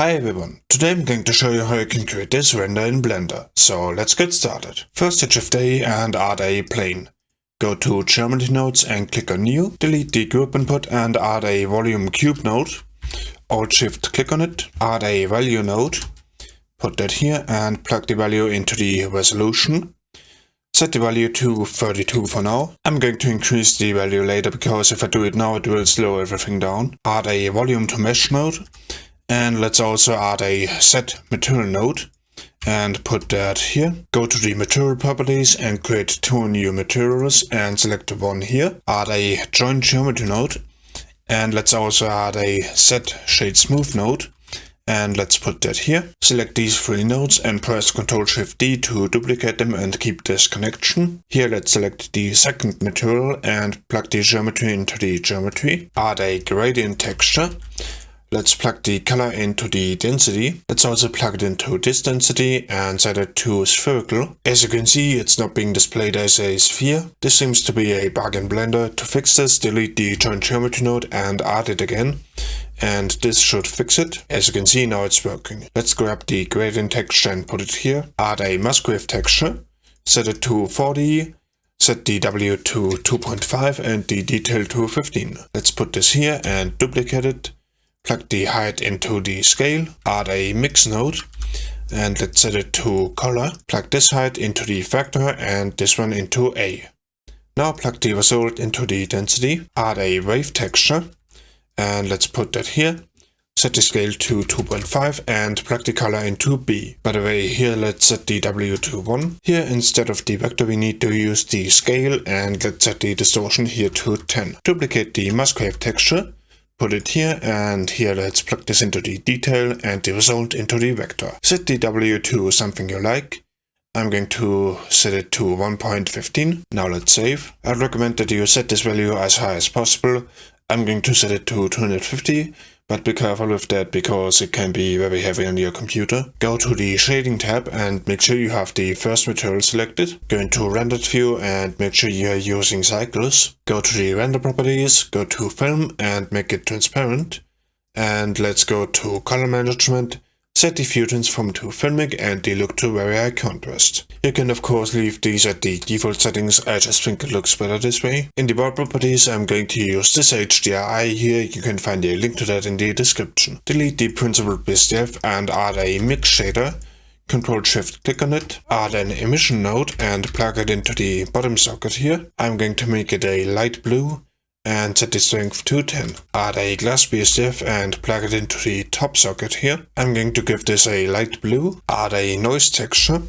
Hi everyone, today I'm going to show you how you can create this render in Blender, so let's get started. First hit Shift A and add a plane. Go to Geometry Nodes and click on New, delete the group input and add a volume cube node. Alt Shift click on it, add a value node, put that here and plug the value into the resolution. Set the value to 32 for now. I'm going to increase the value later because if I do it now it will slow everything down. Add a volume to mesh node and let's also add a set material node and put that here. Go to the material properties and create two new materials and select one here. Add a join geometry node and let's also add a set shade smooth node and let's put that here. Select these three nodes and press Ctrl Shift D to duplicate them and keep this connection. Here let's select the second material and plug the geometry into the geometry. Add a gradient texture Let's plug the color into the density. Let's also plug it into this density and set it to spherical. As you can see, it's not being displayed as a sphere. This seems to be a bug in Blender. To fix this, delete the join geometry node and add it again. And this should fix it. As you can see, now it's working. Let's grab the gradient texture and put it here. Add a Musgrave texture. Set it to 40 set the W to 2.5 and the detail to 15. Let's put this here and duplicate it plug the height into the scale, add a mix node, and let's set it to color. Plug this height into the factor and this one into A. Now plug the result into the density, add a wave texture, and let's put that here. Set the scale to 2.5 and plug the color into B. By the way, here let's set the W to 1. Here instead of the vector we need to use the scale and let's set the distortion here to 10. Duplicate the Musgrave texture Put it here and here let's plug this into the detail and the result into the vector. Set the W to something you like. I'm going to set it to 1.15. Now let's save. I'd recommend that you set this value as high as possible. I'm going to set it to 250 but be careful with that because it can be very heavy on your computer. Go to the shading tab and make sure you have the first material selected. Go into rendered view and make sure you are using cycles. Go to the render properties, go to film and make it transparent. And let's go to color management Set the from to filmic and they look to very high contrast. You can of course leave these at the default settings, I just think it looks better this way. In the world properties I'm going to use this HDRI here, you can find a link to that in the description. Delete the principled BSDF and add a mix shader. Control Shift click on it, add an emission node and plug it into the bottom socket here. I'm going to make it a light blue and set the strength to 10. Add a glass BSDF and plug it into the top socket here. I'm going to give this a light blue. Add a noise texture.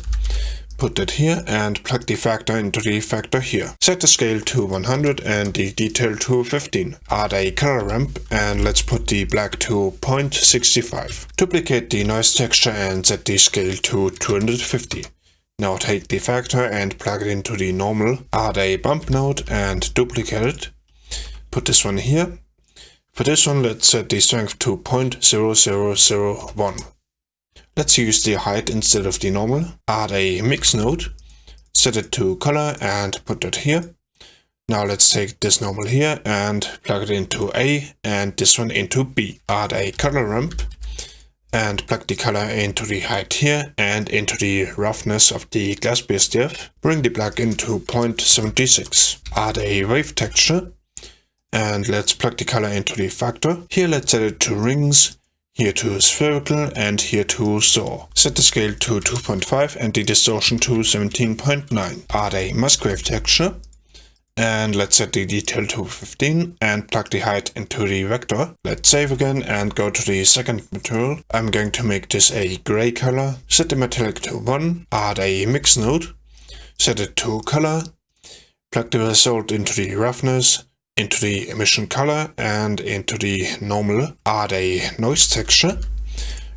Put that here and plug the factor into the factor here. Set the scale to 100 and the detail to 15. Add a color ramp and let's put the black to 0.65. Duplicate the noise texture and set the scale to 250. Now take the factor and plug it into the normal. Add a bump node and duplicate it put this one here. For this one, let's set the strength to 0.0001. Let's use the height instead of the normal. Add a mix node, set it to color and put that here. Now let's take this normal here and plug it into A and this one into B. Add a color ramp and plug the color into the height here and into the roughness of the glass BSDF. Bring the plug into 0.76. Add a wave texture and let's plug the color into the factor. Here let's set it to rings, here to spherical and here to saw. Set the scale to 2.5 and the distortion to 17.9. Add a Musgrave texture and let's set the detail to 15 and plug the height into the vector. Let's save again and go to the second material. I'm going to make this a gray color. Set the metallic to 1, add a mix node, set it to color, plug the result into the roughness, into the emission color and into the normal add a noise texture.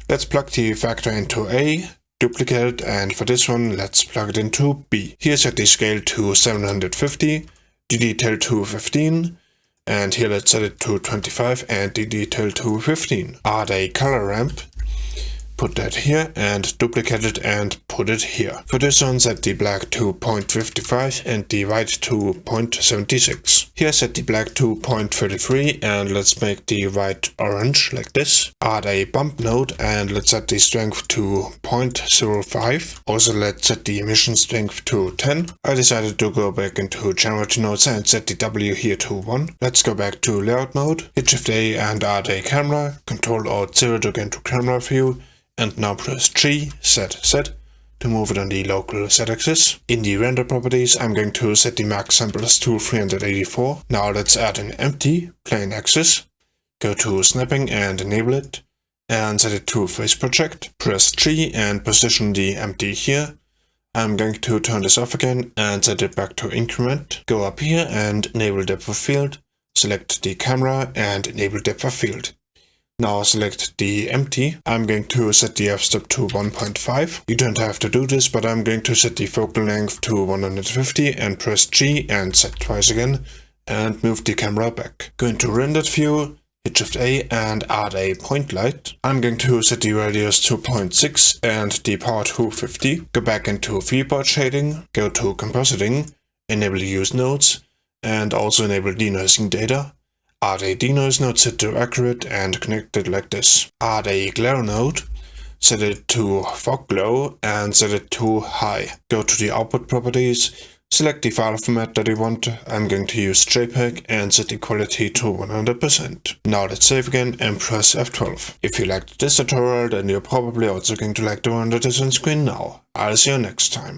Let's plug the factor into A, duplicate and for this one let's plug it into B. Here set the scale to 750, the detail to 15, and here let's set it to 25 and the detail to 15. Add a color ramp, put that here and duplicate it and put it here. For this one set the black to 0.55 and the white to 0.76. Here set the black to 0.33 and let's make the white orange like this. Add a bump node and let's set the strength to 0.05. Also let's set the emission strength to 10. I decided to go back into geometry nodes and set the W here to 1. Let's go back to layout mode, hit shift A and add a camera, control alt 0 to get into camera view and now press G, set, set to move it on the local z-axis. In the render properties, I'm going to set the max samples to 384. Now let's add an empty plane axis. Go to snapping and enable it and set it to face project. Press G and position the empty here. I'm going to turn this off again and set it back to increment. Go up here and enable depth of field. Select the camera and enable depth of field. Now select the empty. I'm going to set the f-stop to 1.5. You don't have to do this, but I'm going to set the focal length to 150 and press G and set twice again and move the camera back. Go into rendered view, hit shift A and add a point light. I'm going to set the radius to 0.6 and the power to 50. Go back into viewport shading, go to compositing, enable use nodes and also enable denoising data. Add a denoise node set to accurate and connect it like this. Add a glare node, set it to fog glow and set it to high. Go to the output properties, select the file format that you want. I'm going to use JPEG and set the quality to 100%. Now let's save again and press F12. If you liked this tutorial then you're probably also going to like the one that is on screen now. I'll see you next time.